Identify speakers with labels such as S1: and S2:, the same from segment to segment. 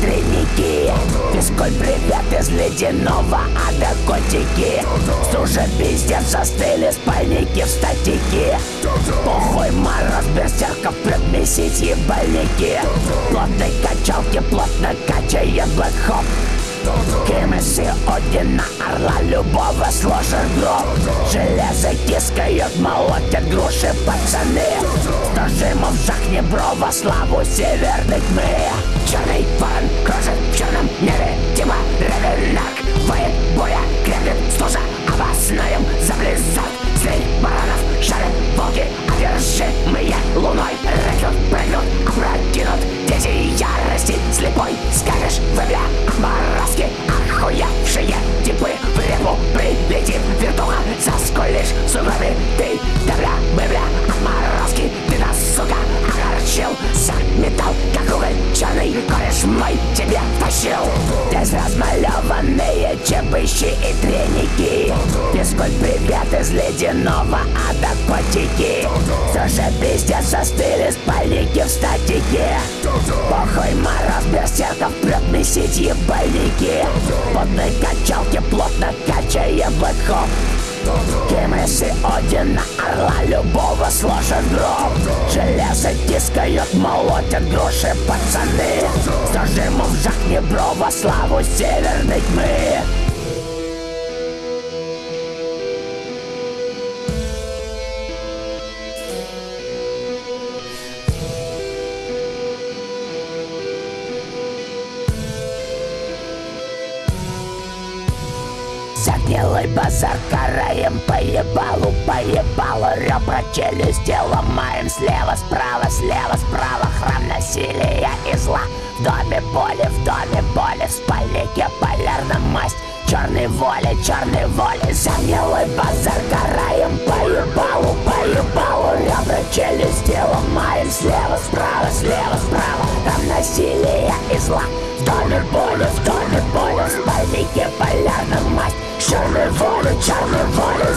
S1: треники. Физкуль привет из ледяного ада котики. Уже пиздец застыли спальники в статике Похуй мороз берсерков прет месяц ебальники. Плотной качалки плотно качает блэк хоп Кемеси Одина орла любого сложит гроб. Железо тискают, молотят груши пацаны. Стажимов жахни брова славу северной тьмы Черный ворон кружит в черном небе Тима Ревернак воет чебыщи и треники Физкуль привет из ледяного ада котики. Тоже пиздец застыли спальники в статике. Похуй мороз берсерков прет месить ебальники Плотной качалки плотно качая блэкхоп Кемеси Одина орла любого сложит гроб. Железо тискают, молотят груши пацаны. Зажимов жахни брова славу северной тьмы Загнилый базар караем Поебалу, поебалу Ребра челюсти ломаем Слева, справа, слева, справа Храм насилия и зла. В доме боли, в доме боли В спальнике полярная масть. Черной воли, черной воли Загнилый базар караем Поебалу,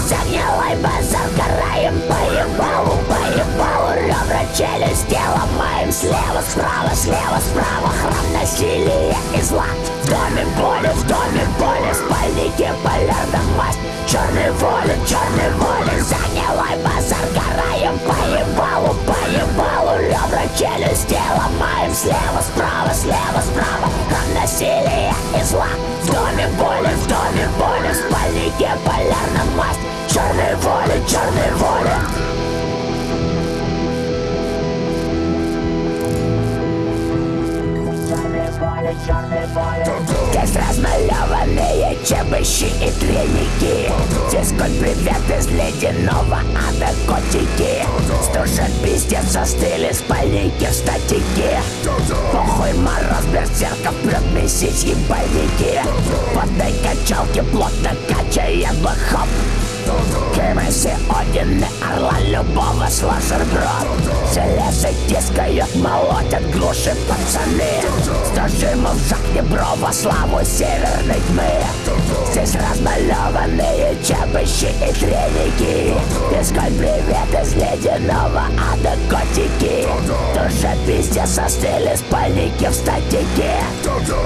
S1: воли Загнилой базар караем Поебалу, поебалу Ребра челюсти ломаем Слева, справа, слева, справа Храм насилия и зла. В доме боли, в доме боли В спальнике полярная масть Черной воли, черной воли. Загнилой базар караем Поебалу, поебалу Ребра челюсти ломаем Слева, справа, слева, справа Храм насилия и зла. В доме боли, Черной воли, черной воли Здесь размалеванные чебыщи и треники. Физкуль привет из ледяного ада котики. Стужат пиздец застыли спальники в статике. Похуй мороз берсерков прет месяц ебальники Поддай качалки плотно качая блэкхоп Кемеси Одины орла любого сложит гроб Железо тискают, молотят груши пацаны. Стажимов жахни брова славу северной тьмы. Здесь размалеванные чебыщи и треники. Физкуль привет из ледяного ада котики Душа пиздец застыли спальники в статике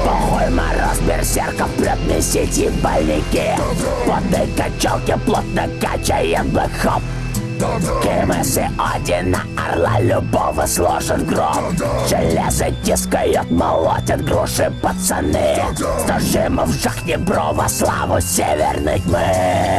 S1: Похуй мороз берсерков прет месить ебальники Плотной качалки плотно качает блэкхоп Кемеси Одина орла любого сложит гроб. Железо тискают, молотят груши пацаны. Стажимов жахни брова славу северной тьмы